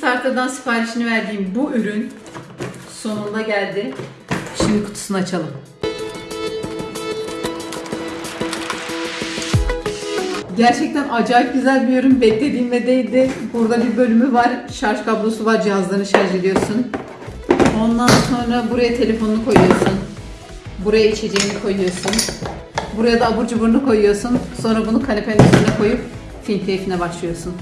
Kickstarter'dan siparişini verdiğim bu ürün sonunda geldi. Şimdi kutusunu açalım. Gerçekten acayip güzel bir ürün. Beklediğimde değildi. Burada bir bölümü var. Şarj kablosu var. Cihazlarını şarj ediyorsun. Ondan sonra buraya telefonunu koyuyorsun. Buraya içeceğini koyuyorsun. Buraya da abur cuburunu koyuyorsun. Sonra bunu kanepenin üstüne koyup film keyfine başlıyorsun.